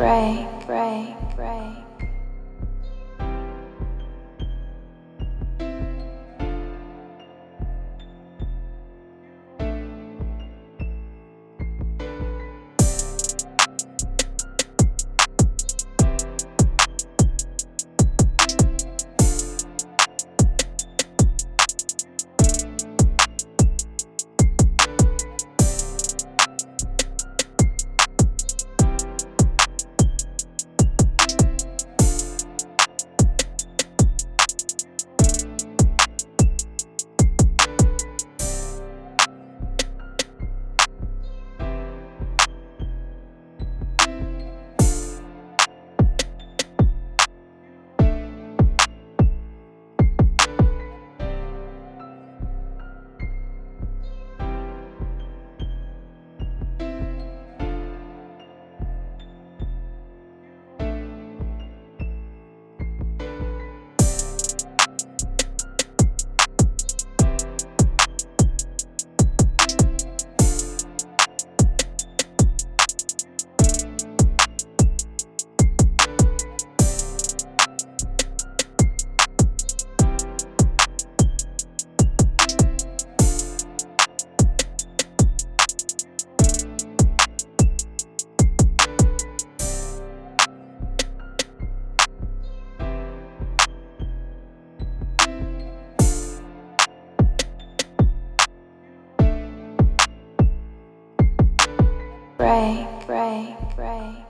break, break, break. pray, pray, pray.